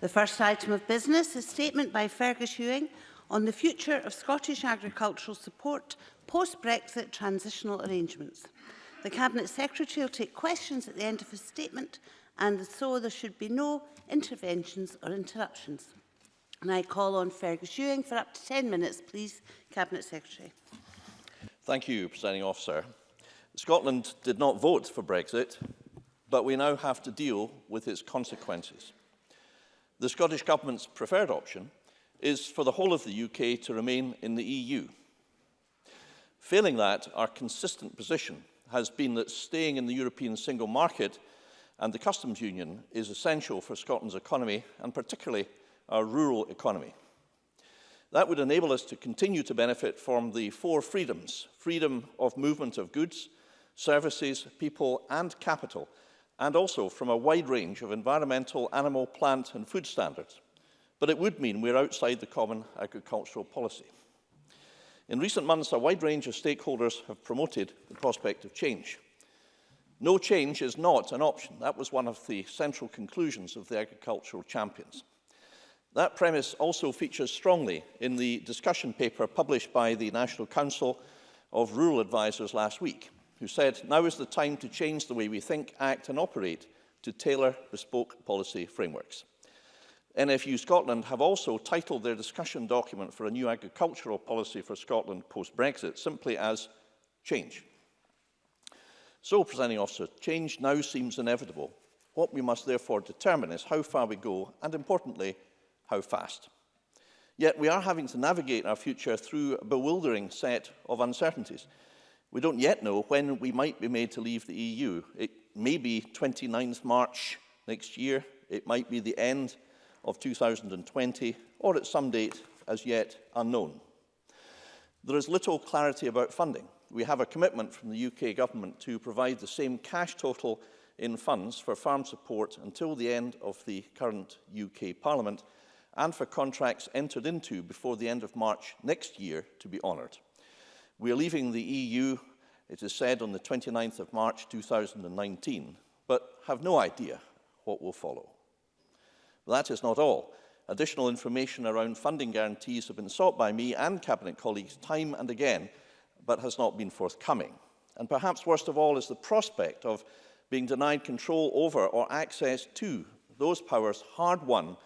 The first item of business is statement by Fergus Ewing on the future of Scottish agricultural support post-Brexit transitional arrangements. The Cabinet Secretary will take questions at the end of his statement and so there should be no interventions or interruptions. And I call on Fergus Ewing for up to 10 minutes, please, Cabinet Secretary. Thank you, Presiding Officer. Scotland did not vote for Brexit, but we now have to deal with its consequences. The Scottish Government's preferred option is for the whole of the UK to remain in the EU. Failing that, our consistent position has been that staying in the European single market and the customs union is essential for Scotland's economy and particularly our rural economy. That would enable us to continue to benefit from the four freedoms, freedom of movement of goods, services, people and capital, and also from a wide range of environmental, animal, plant and food standards. But it would mean we're outside the common agricultural policy. In recent months, a wide range of stakeholders have promoted the prospect of change. No change is not an option. That was one of the central conclusions of the agricultural champions. That premise also features strongly in the discussion paper published by the National Council of Rural Advisers last week, who said, now is the time to change the way we think, act and operate to tailor bespoke policy frameworks. NFU Scotland have also titled their discussion document for a new agricultural policy for Scotland post-Brexit simply as change. So, presenting officer, change now seems inevitable. What we must therefore determine is how far we go and, importantly, how fast. Yet we are having to navigate our future through a bewildering set of uncertainties. We don't yet know when we might be made to leave the EU. It may be 29th March next year, it might be the end of 2020, or at some date as yet unknown. There is little clarity about funding. We have a commitment from the UK government to provide the same cash total in funds for farm support until the end of the current UK Parliament and for contracts entered into before the end of March next year to be honoured. We are leaving the EU, it is said, on the 29th of March 2019, but have no idea what will follow. That is not all. Additional information around funding guarantees have been sought by me and Cabinet colleagues time and again, but has not been forthcoming. And perhaps worst of all is the prospect of being denied control over or access to those powers hard won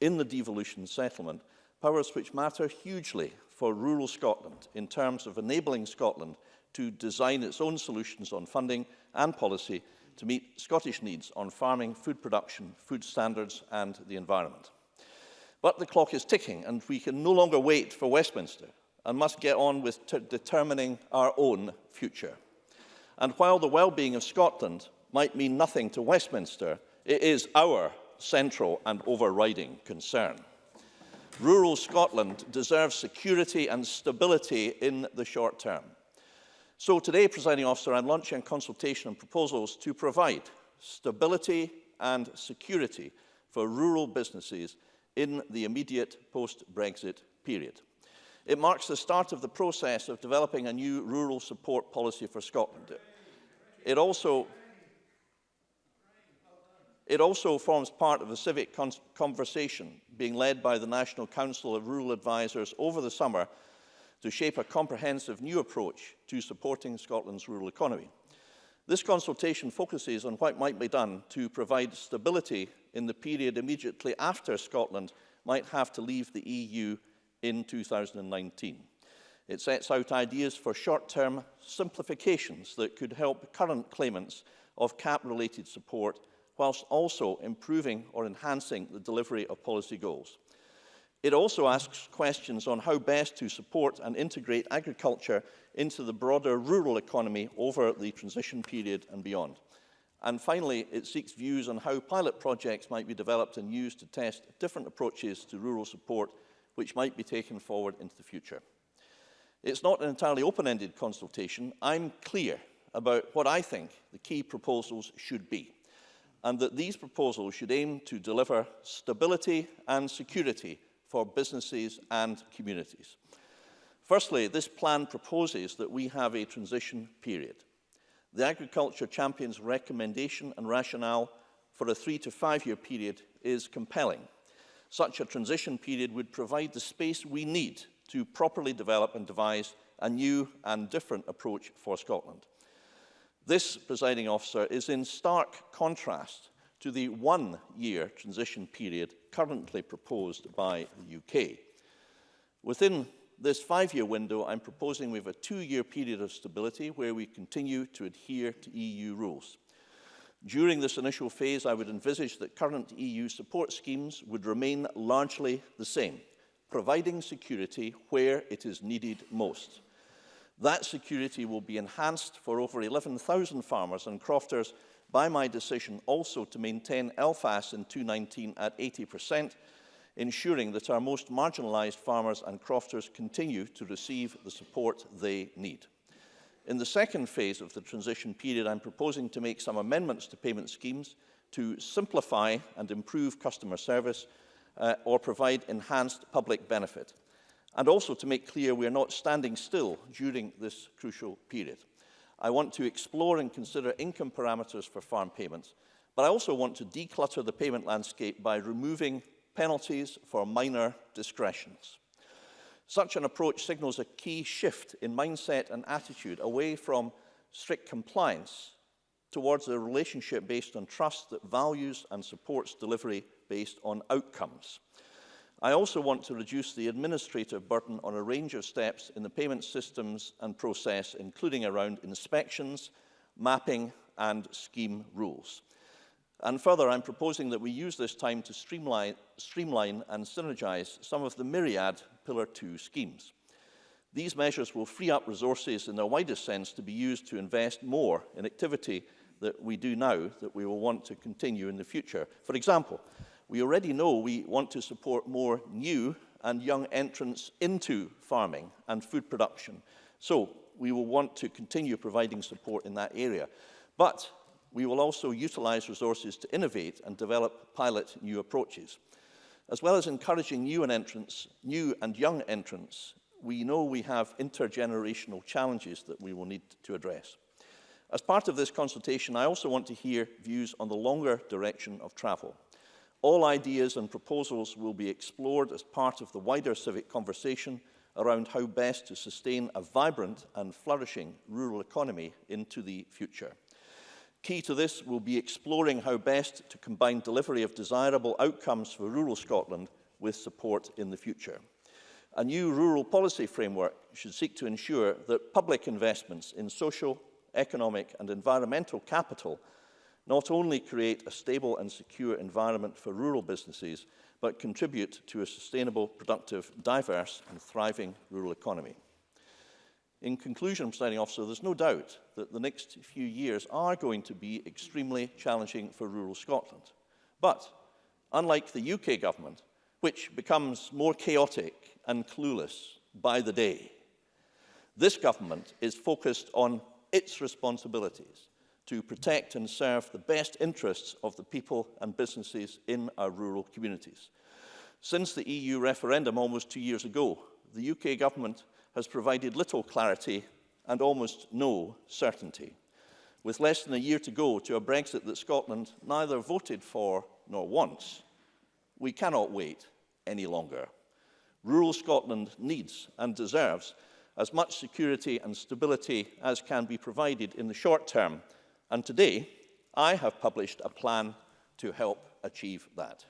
in the devolution settlement, powers which matter hugely for rural Scotland in terms of enabling Scotland to design its own solutions on funding and policy to meet Scottish needs on farming, food production, food standards and the environment. But the clock is ticking and we can no longer wait for Westminster and must get on with determining our own future. And while the well-being of Scotland might mean nothing to Westminster, it is our central and overriding concern. Rural Scotland deserves security and stability in the short term. So today, presiding officer, I'm launching consultation and proposals to provide stability and security for rural businesses in the immediate post-Brexit period. It marks the start of the process of developing a new rural support policy for Scotland. It also It also forms part of a civic conversation being led by the National Council of Rural Advisers over the summer to shape a comprehensive new approach to supporting Scotland's rural economy. This consultation focuses on what might be done to provide stability in the period immediately after Scotland might have to leave the EU in 2019. It sets out ideas for short-term simplifications that could help current claimants of cap-related support whilst also improving or enhancing the delivery of policy goals. It also asks questions on how best to support and integrate agriculture into the broader rural economy over the transition period and beyond. And finally, it seeks views on how pilot projects might be developed and used to test different approaches to rural support which might be taken forward into the future. It's not an entirely open-ended consultation. I'm clear about what I think the key proposals should be and that these proposals should aim to deliver stability and security for businesses and communities. Firstly, this plan proposes that we have a transition period. The Agriculture Champion's recommendation and rationale for a three to five year period is compelling. Such a transition period would provide the space we need to properly develop and devise a new and different approach for Scotland. This, presiding officer, is in stark contrast to the one-year transition period currently proposed by the UK. Within this five-year window, I'm proposing we have a two-year period of stability where we continue to adhere to EU rules. During this initial phase, I would envisage that current EU support schemes would remain largely the same, providing security where it is needed most. That security will be enhanced for over 11,000 farmers and crofters by my decision also to maintain LFAS in 219 at 80%, ensuring that our most marginalised farmers and crofters continue to receive the support they need. In the second phase of the transition period, I'm proposing to make some amendments to payment schemes to simplify and improve customer service uh, or provide enhanced public benefit and also to make clear we are not standing still during this crucial period. I want to explore and consider income parameters for farm payments, but I also want to declutter the payment landscape by removing penalties for minor discretions. Such an approach signals a key shift in mindset and attitude away from strict compliance towards a relationship based on trust that values and supports delivery based on outcomes. I also want to reduce the administrative burden on a range of steps in the payment systems and process, including around inspections, mapping and scheme rules. And further, I'm proposing that we use this time to streamline, streamline and synergize some of the myriad Pillar 2 schemes. These measures will free up resources in their widest sense to be used to invest more in activity that we do now that we will want to continue in the future. For example, We already know we want to support more new and young entrants into farming and food production. So we will want to continue providing support in that area. But we will also utilize resources to innovate and develop pilot new approaches. As well as encouraging new and entrants, new and young entrants, we know we have intergenerational challenges that we will need to address. As part of this consultation, I also want to hear views on the longer direction of travel. All ideas and proposals will be explored as part of the wider civic conversation around how best to sustain a vibrant and flourishing rural economy into the future. Key to this will be exploring how best to combine delivery of desirable outcomes for rural Scotland with support in the future. A new rural policy framework should seek to ensure that public investments in social, economic and environmental capital not only create a stable and secure environment for rural businesses, but contribute to a sustainable, productive, diverse and thriving rural economy. In conclusion, Presiding Officer, there's no doubt that the next few years are going to be extremely challenging for rural Scotland. But unlike the UK government, which becomes more chaotic and clueless by the day, this government is focused on its responsibilities to protect and serve the best interests of the people and businesses in our rural communities. Since the EU referendum almost two years ago, the UK government has provided little clarity and almost no certainty. With less than a year to go to a Brexit that Scotland neither voted for nor wants, we cannot wait any longer. Rural Scotland needs and deserves as much security and stability as can be provided in the short term And today, I have published a plan to help achieve that.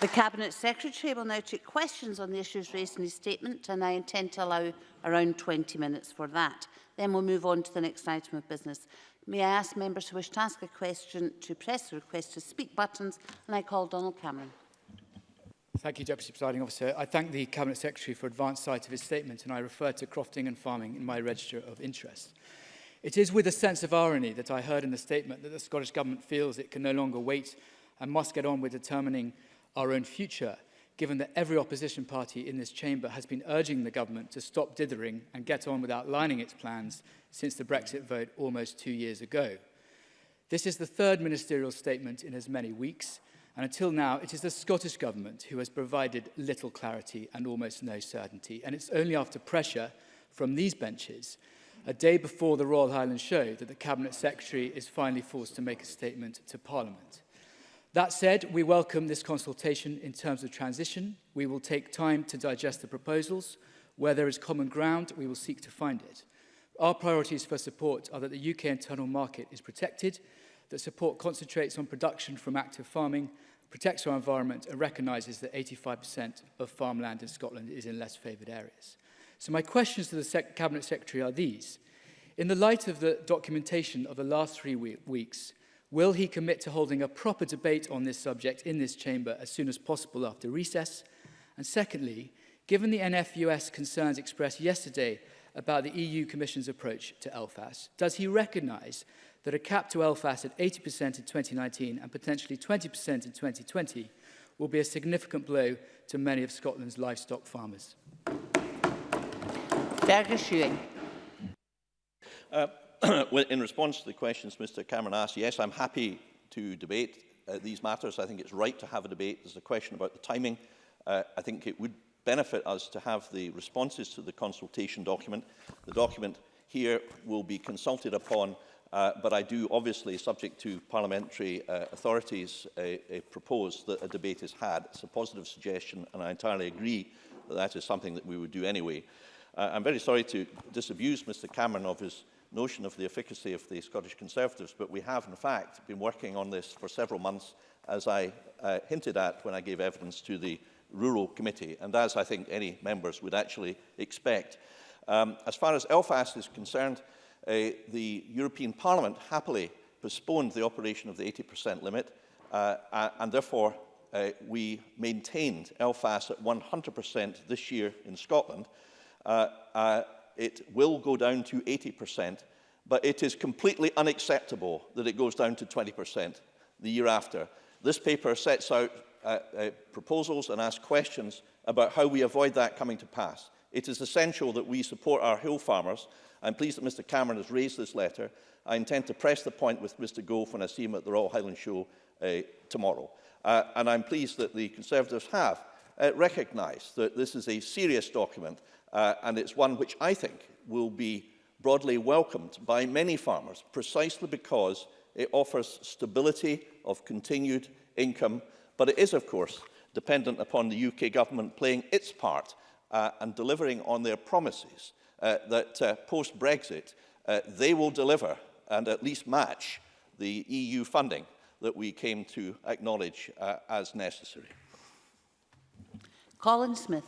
The Cabinet Secretary will now take questions on the issues raised in his statement and I intend to allow around 20 minutes for that. Then we'll move on to the next item of business. May I ask members who wish to ask a question to press the request to speak buttons and I call Donald Cameron. Thank you, Deputy Presiding Officer. I thank the Cabinet Secretary for advance sight of his statement and I refer to crofting and farming in my register of interest. It is with a sense of irony that I heard in the statement that the Scottish Government feels it can no longer wait and must get on with determining our own future, given that every opposition party in this chamber has been urging the government to stop dithering and get on with outlining its plans since the Brexit vote almost two years ago. This is the third ministerial statement in as many weeks, And until now, it is the Scottish Government who has provided little clarity and almost no certainty. And it's only after pressure from these benches, a day before the Royal Highland Show, that the Cabinet Secretary is finally forced to make a statement to Parliament. That said, we welcome this consultation in terms of transition. We will take time to digest the proposals. Where there is common ground, we will seek to find it. Our priorities for support are that the UK internal market is protected, that support concentrates on production from active farming, protects our environment and recognises that 85% of farmland in Scotland is in less favoured areas. So my questions to the Sec Cabinet Secretary are these. In the light of the documentation of the last three we weeks, will he commit to holding a proper debate on this subject in this chamber as soon as possible after recess? And secondly, given the NFUS concerns expressed yesterday about the EU Commission's approach to LFAS, does he recognise that a cap to LFAS at 80% in 2019 and potentially 20% in 2020 will be a significant blow to many of Scotland's livestock farmers. Uh, in response to the questions Mr Cameron asked, yes, I'm happy to debate uh, these matters. I think it's right to have a debate. There's a question about the timing. Uh, I think it would benefit us to have the responses to the consultation document. The document here will be consulted upon Uh, but I do, obviously, subject to parliamentary uh, authorities, uh, uh, propose that a debate is had. It's a positive suggestion, and I entirely agree that that is something that we would do anyway. Uh, I'm very sorry to disabuse Mr Cameron of his notion of the efficacy of the Scottish Conservatives, but we have, in fact, been working on this for several months, as I uh, hinted at when I gave evidence to the Rural Committee, and as I think any members would actually expect. Um, as far as Elfast is concerned, Uh, the European Parliament happily postponed the operation of the 80% limit, uh, and therefore uh, we maintained LFAS at 100% this year in Scotland. Uh, uh, it will go down to 80%, but it is completely unacceptable that it goes down to 20% the year after. This paper sets out uh, uh, proposals and asks questions about how we avoid that coming to pass. It is essential that we support our hill farmers. I'm pleased that Mr Cameron has raised this letter. I intend to press the point with Mr Gove when I see him at the Royal Highland Show uh, tomorrow. Uh, and I'm pleased that the Conservatives have uh, recognised that this is a serious document uh, and it's one which I think will be broadly welcomed by many farmers precisely because it offers stability of continued income but it is of course dependent upon the UK government playing its part uh, and delivering on their promises uh, that uh, post-Brexit uh, they will deliver and at least match the EU funding that we came to acknowledge uh, as necessary. Colin Smith.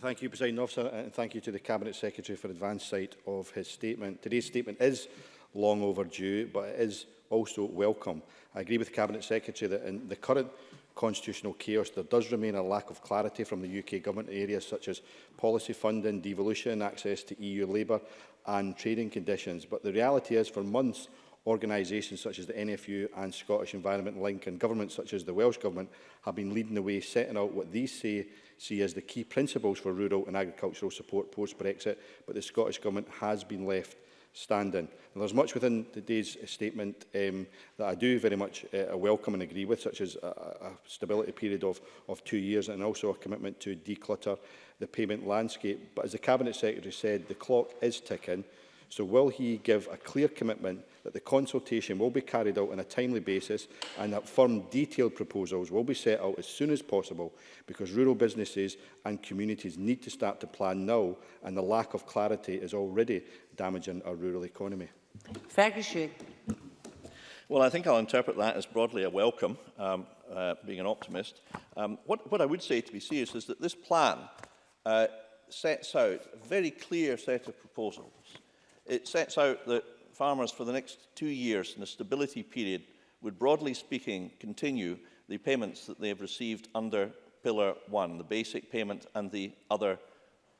Thank you, President Officer, and thank you to the Cabinet Secretary for advance sight of his statement. Today's statement is long overdue, but it is also welcome. I agree with the Cabinet Secretary that in the current constitutional chaos, there does remain a lack of clarity from the UK government in areas such as policy funding, devolution, access to EU labour and trading conditions. But the reality is, for months, organisations such as the NFU and Scottish Environment Link and governments such as the Welsh Government have been leading the way, setting out what these say, see as the key principles for rural and agricultural support post-Brexit, but the Scottish Government has been left stand in. And there's much within today's uh, statement um, that I do very much uh, uh welcome and agree with, such as a, a stability period of, of two years and also a commitment to declutter the payment landscape. But as the Cabinet Secretary said, the clock is ticking So will he give a clear commitment that the consultation will be carried out on a timely basis and that firm detailed proposals will be set out as soon as possible because rural businesses and communities need to start to plan now and the lack of clarity is already damaging our rural economy. Ferguson. Well, I think I'll interpret that as broadly a welcome, um, uh, being an optimist. Um, what, what I would say, to be serious, is that this plan uh, sets out a very clear set of proposals It sets out that farmers for the next two years in the stability period would, broadly speaking, continue the payments that they have received under Pillar 1, the basic payment and the other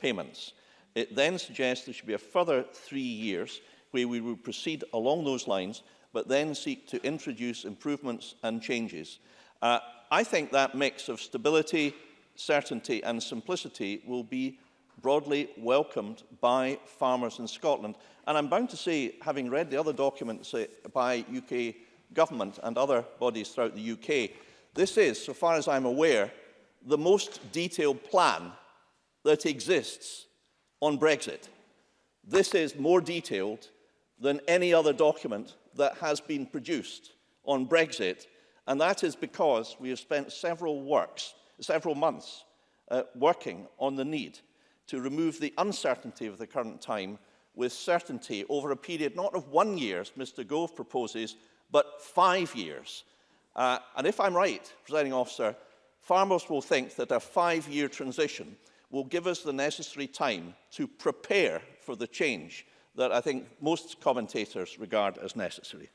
payments. It then suggests there should be a further three years where we would proceed along those lines, but then seek to introduce improvements and changes. Uh, I think that mix of stability, certainty and simplicity will be broadly welcomed by farmers in Scotland. And I'm bound to say, having read the other documents uh, by UK government and other bodies throughout the UK, this is, so far as I'm aware, the most detailed plan that exists on Brexit. This is more detailed than any other document that has been produced on Brexit, and that is because we have spent several works, several months uh, working on the need to remove the uncertainty of the current time with certainty over a period not of one year, as Mr Gove proposes, but five years. Uh, and if I'm right, presiding officer, farmers will think that a five-year transition will give us the necessary time to prepare for the change that I think most commentators regard as necessary.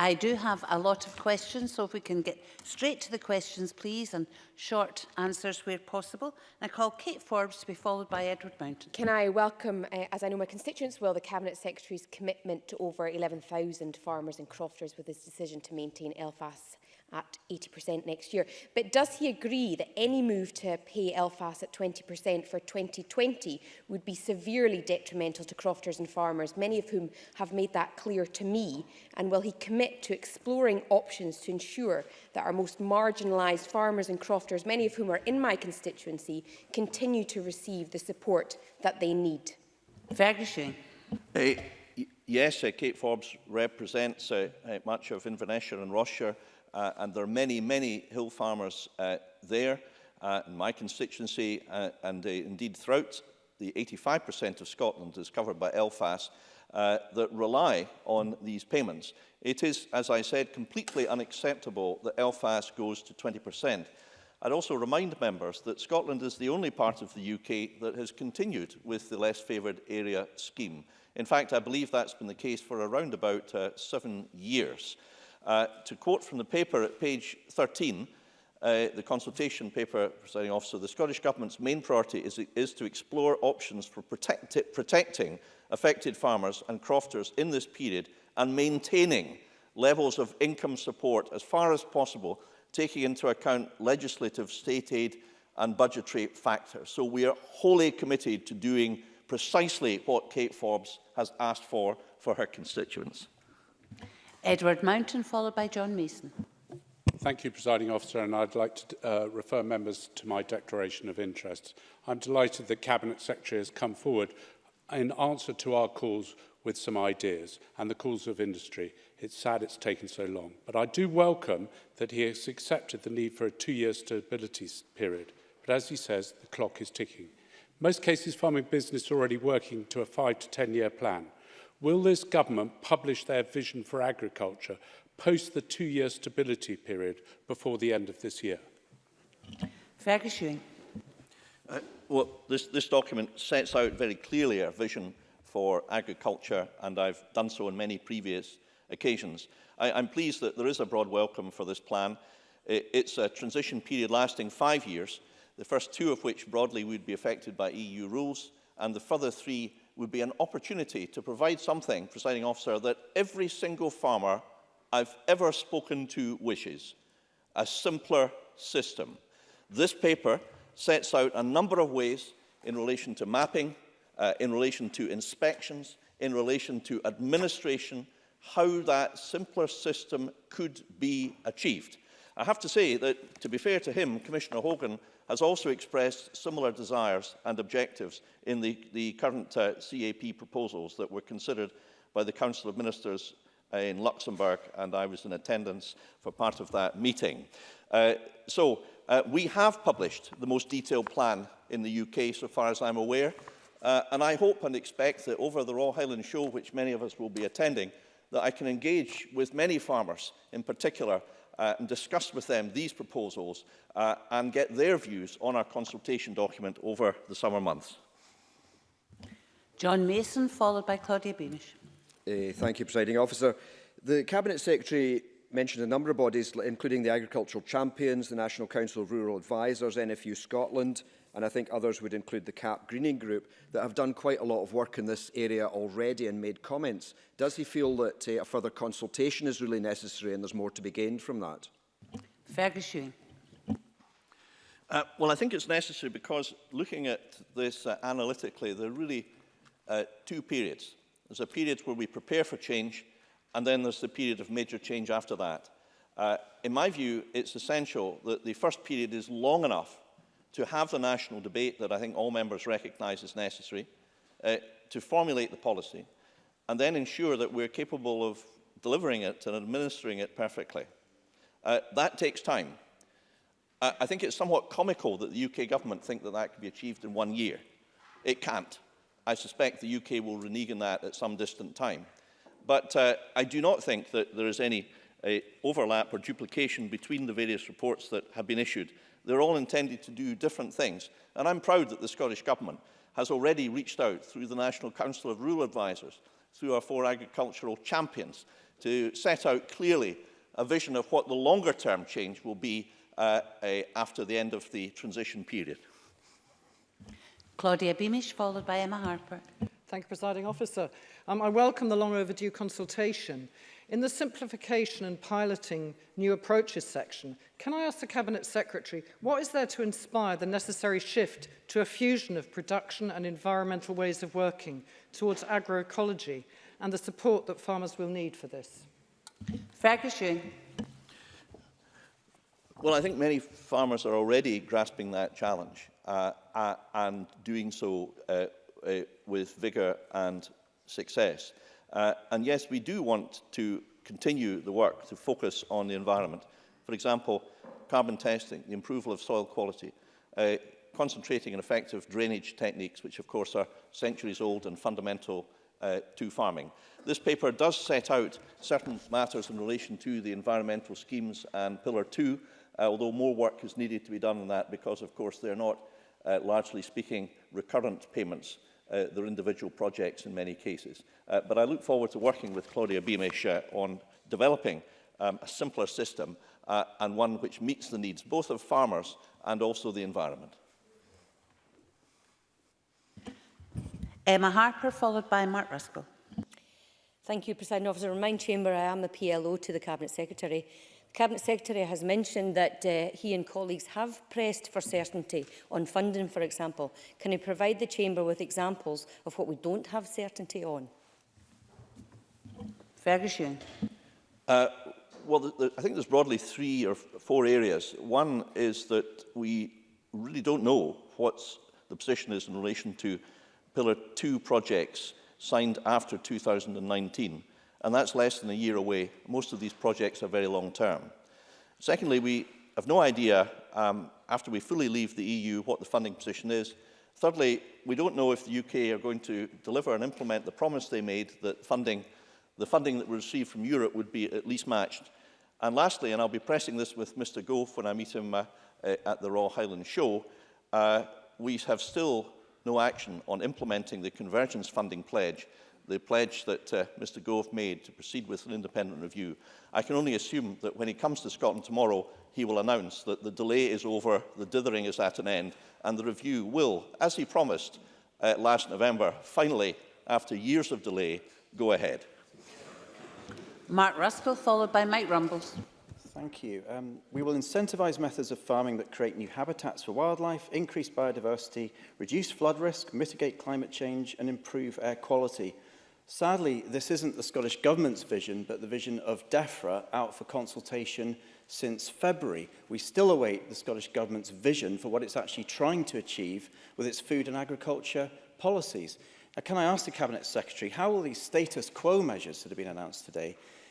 I do have a lot of questions, so if we can get straight to the questions, please, and short answers where possible. And I call Kate Forbes to be followed by Edward Mountain. Can I welcome, uh, as I know my constituents will, the Cabinet Secretary's commitment to over 11,000 farmers and crofters with his decision to maintain Elfast at 80% next year. But does he agree that any move to pay LFAS at 20% for 2020 would be severely detrimental to crofters and farmers, many of whom have made that clear to me? And will he commit to exploring options to ensure that our most marginalised farmers and crofters, many of whom are in my constituency, continue to receive the support that they need? Ferguson. Hey, uh, yes, uh, Kate Forbes represents uh, uh, much of Inverness and Rossshire uh, and there are many, many hill farmers uh, there uh, in my constituency, uh, and uh, indeed throughout the 85% of Scotland is covered by Elfast, uh, that rely on these payments. It is, as I said, completely unacceptable that Elfast goes to 20%. I'd also remind members that Scotland is the only part of the UK that has continued with the less favoured area scheme. In fact, I believe that's been the case for around about uh, seven years. Uh, to quote from the paper at page 13, uh, the consultation paper, presiding officer, the Scottish Government's main priority is, is to explore options for protect, protecting affected farmers and crofters in this period and maintaining levels of income support as far as possible, taking into account legislative, state aid and budgetary factors. So we are wholly committed to doing precisely what Kate Forbes has asked for for her constituents. Edward Mountain, followed by John Mason. Thank you, Presiding Officer, and I'd like to uh, refer members to my declaration of interest. I'm delighted that Cabinet Secretary has come forward in answer to our calls with some ideas and the calls of industry. It's sad it's taken so long, but I do welcome that he has accepted the need for a two-year stability period. But as he says, the clock is ticking. Most cases farming business already working to a five to 10 year plan. Will this government publish their vision for agriculture post the two-year stability period before the end of this year? Fergus uh, well, this, this document sets out very clearly our vision for agriculture, and I've done so on many previous occasions. I, I'm pleased that there is a broad welcome for this plan. It, it's a transition period lasting five years, the first two of which broadly would be affected by EU rules, and the further three would be an opportunity to provide something, presiding officer, that every single farmer I've ever spoken to wishes, a simpler system. This paper sets out a number of ways in relation to mapping, uh, in relation to inspections, in relation to administration, how that simpler system could be achieved. I have to say that, to be fair to him, Commissioner Hogan has also expressed similar desires and objectives in the, the current uh, CAP proposals that were considered by the Council of Ministers uh, in Luxembourg, and I was in attendance for part of that meeting. Uh, so uh, we have published the most detailed plan in the UK, so far as I'm aware, uh, and I hope and expect that over the Royal Highland Show, which many of us will be attending, that I can engage with many farmers in particular uh, and discuss with them these proposals uh, and get their views on our consultation document over the summer months. John Mason, followed by Claudia Beamish. Uh, thank you, Presiding Officer. The Cabinet Secretary mentioned a number of bodies, including the Agricultural Champions, the National Council of Rural Advisors, NFU Scotland, and I think others would include the CAP Greening Group, that have done quite a lot of work in this area already and made comments. Does he feel that uh, a further consultation is really necessary and there's more to be gained from that? Fergus uh, Well, I think it's necessary because looking at this uh, analytically, there are really uh, two periods. There's a period where we prepare for change And then there's the period of major change after that. Uh, in my view, it's essential that the first period is long enough to have the national debate that I think all members recognise is necessary, uh, to formulate the policy, and then ensure that we're capable of delivering it and administering it perfectly. Uh, that takes time. I, I think it's somewhat comical that the UK government think that that could be achieved in one year. It can't. I suspect the UK will renege on that at some distant time. But uh, I do not think that there is any uh, overlap or duplication between the various reports that have been issued. They're all intended to do different things. And I'm proud that the Scottish Government has already reached out through the National Council of Rural Advisers, through our four agricultural champions, to set out clearly a vision of what the longer term change will be uh, uh, after the end of the transition period. Claudia Beamish, followed by Emma Harper. Thank you, Presiding Officer. Um, I welcome the long overdue consultation. In the simplification and piloting new approaches section, can I ask the Cabinet Secretary, what is there to inspire the necessary shift to a fusion of production and environmental ways of working towards agroecology and the support that farmers will need for this? Fracassion. Well, I think many farmers are already grasping that challenge uh, uh, and doing so uh, uh with vigour and success. Uh, and yes, we do want to continue the work to focus on the environment. For example, carbon testing, the improvement of soil quality, uh, concentrating on effective drainage techniques, which of course are centuries old and fundamental uh, to farming. This paper does set out certain matters in relation to the environmental schemes and Pillar 2, uh, although more work is needed to be done on that because, of course, they're not, uh, largely speaking, recurrent payments uh, their individual projects in many cases. Uh, but I look forward to working with Claudia Beamish uh, on developing um, a simpler system uh, and one which meets the needs both of farmers and also the environment. Emma Harper, followed by Mark Ruskell. Thank you, President Officer. In my chamber, I am the PLO to the Cabinet Secretary. Cabinet Secretary has mentioned that uh, he and colleagues have pressed for certainty on funding, for example. Can he provide the Chamber with examples of what we don't have certainty on? Ferguson. Uh, well, the, the, I think there's broadly three or four areas. One is that we really don't know what the position is in relation to Pillar 2 projects signed after 2019 and that's less than a year away. Most of these projects are very long term. Secondly, we have no idea, um, after we fully leave the EU, what the funding position is. Thirdly, we don't know if the UK are going to deliver and implement the promise they made that funding, the funding that we receive from Europe would be at least matched. And lastly, and I'll be pressing this with Mr Gove when I meet him uh, eh, at the Royal Highland Show, uh, we have still no action on implementing the convergence funding pledge the pledge that uh, Mr Gove made to proceed with an independent review, I can only assume that when he comes to Scotland tomorrow, he will announce that the delay is over, the dithering is at an end, and the review will, as he promised uh, last November, finally, after years of delay, go ahead. Mark Ruskell, followed by Mike Rumbles. Thank you. Um, we will incentivise methods of farming that create new habitats for wildlife, increase biodiversity, reduce flood risk, mitigate climate change and improve air quality. Sadly, this isn't the Scottish Government's vision, but the vision of DEFRA out for consultation since February. We still await the Scottish Government's vision for what it's actually trying to achieve with its food and agriculture policies. Now, can I ask the Cabinet Secretary, how will these status quo measures that have been announced today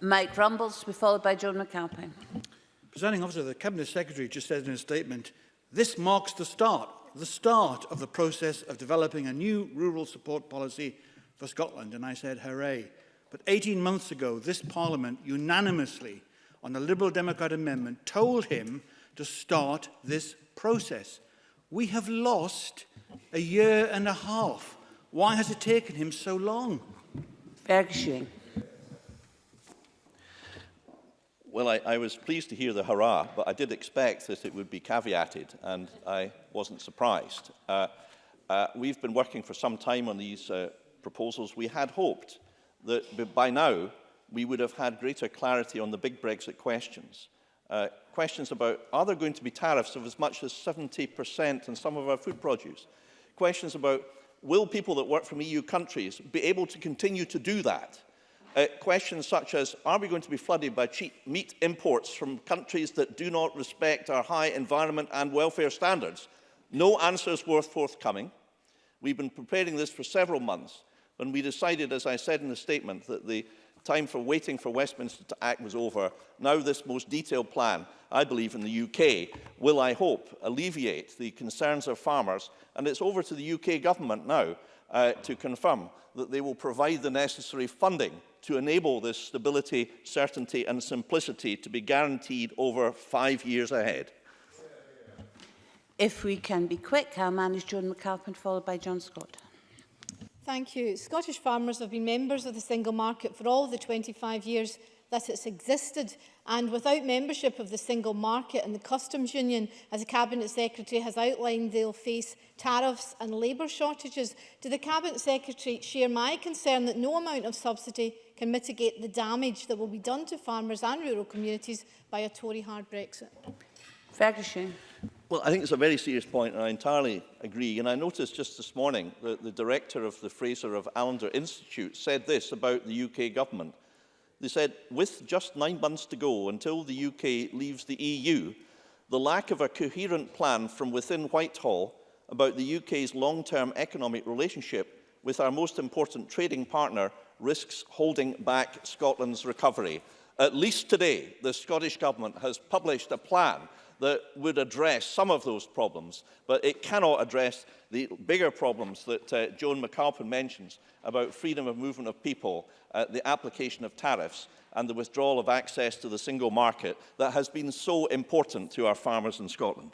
Mike Rumbles, be followed by Joan McAlpine. Presenting officer, the Cabinet Secretary just said in a statement, this marks the start the start of the process of developing a new rural support policy for Scotland. And I said, hooray. But 18 months ago, this Parliament unanimously on a Liberal Democrat amendment told him to start this process. We have lost a year and a half. Why has it taken him so long? Bergschwing. Well, I, I was pleased to hear the hurrah, but I did expect that it would be caveated, and I wasn't surprised. Uh, uh, we've been working for some time on these uh, proposals. We had hoped that by now we would have had greater clarity on the big Brexit questions. Uh, questions about, are there going to be tariffs of as much as 70% on some of our food produce? Questions about, will people that work from EU countries be able to continue to do that? Uh, questions such as, are we going to be flooded by cheap meat imports from countries that do not respect our high environment and welfare standards? No answers were forthcoming. We've been preparing this for several months when we decided, as I said in the statement, that the time for waiting for Westminster to act was over. Now this most detailed plan, I believe, in the UK will, I hope, alleviate the concerns of farmers. And it's over to the UK government now uh, to confirm that they will provide the necessary funding to enable this stability, certainty and simplicity to be guaranteed over five years ahead. If we can be quick, I'll manage Joan McAlpin, followed by John Scott. Thank you. Scottish farmers have been members of the single market for all the 25 years that it's existed and without membership of the single market and the customs union as the cabinet secretary has outlined they'll face tariffs and labour shortages do the cabinet secretary share my concern that no amount of subsidy can mitigate the damage that will be done to farmers and rural communities by a Tory hard Brexit? Ferguson. Well, I think it's a very serious point, and I entirely agree. And I noticed just this morning that the director of the Fraser of Allender Institute said this about the UK government. They said, with just nine months to go until the UK leaves the EU, the lack of a coherent plan from within Whitehall about the UK's long-term economic relationship with our most important trading partner risks holding back Scotland's recovery. At least today, the Scottish Government has published a plan that would address some of those problems, but it cannot address the bigger problems that uh, Joan McAlpin mentions about freedom of movement of people, uh, the application of tariffs, and the withdrawal of access to the single market that has been so important to our farmers in Scotland.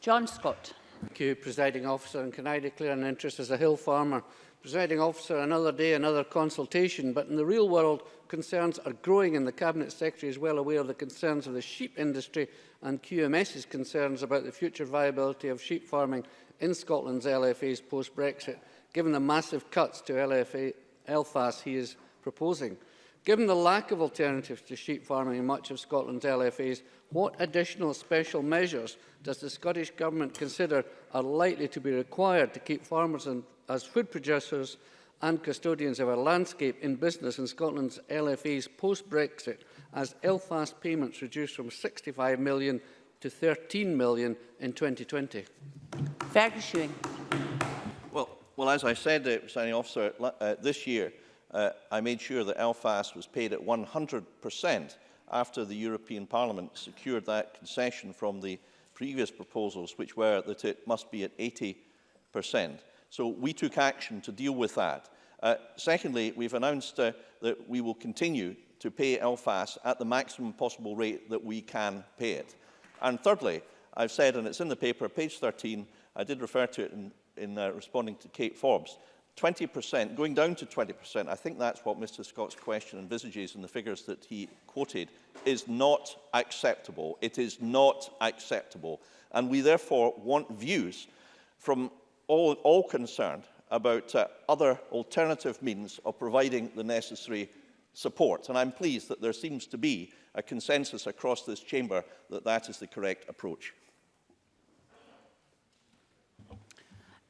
John Scott. Thank you, Presiding Officer, and can I declare an interest as a hill farmer Presiding officer, another day, another consultation, but in the real world, concerns are growing, and the Cabinet Secretary is well aware of the concerns of the sheep industry and QMS's concerns about the future viability of sheep farming in Scotland's LFAs post-Brexit, given the massive cuts to LFA, LFAS he is proposing. Given the lack of alternatives to sheep farming in much of Scotland's LFAs, what additional special measures does the Scottish Government consider are likely to be required to keep farmers and, as food producers and custodians of our landscape in business in Scotland's LFAs post-Brexit as Elfast payments reduce from 65 million to 13 million in 2020? Fergus Well, well, as I said, uh, signing officer, uh, this year, uh, I made sure that Elfast was paid at 100% after the European Parliament secured that concession from the previous proposals, which were that it must be at 80%. So we took action to deal with that. Uh, secondly, we've announced uh, that we will continue to pay Elfast at the maximum possible rate that we can pay it. And thirdly, I've said, and it's in the paper, page 13, I did refer to it in, in uh, responding to Kate Forbes, 20%, going down to 20%, I think that's what Mr Scott's question envisages in the figures that he quoted, is not acceptable. It is not acceptable. And we therefore want views from all, all concerned about uh, other alternative means of providing the necessary support. And I'm pleased that there seems to be a consensus across this chamber that that is the correct approach.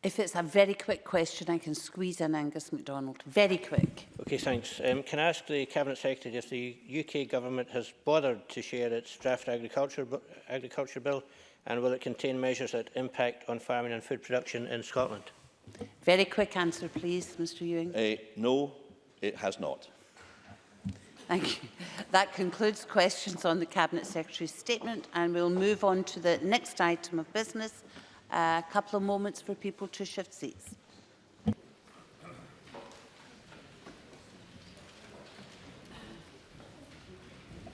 If it's a very quick question, I can squeeze in Angus MacDonald. Very quick. Okay, thanks. Um, can I ask the Cabinet Secretary if the UK Government has bothered to share its draft agriculture, agriculture bill and will it contain measures that impact on farming and food production in Scotland? Very quick answer, please, Mr Ewing. Uh, no, it has not. Thank you. That concludes questions on the Cabinet Secretary's statement and we'll move on to the next item of business, a couple of moments for people to shift seats.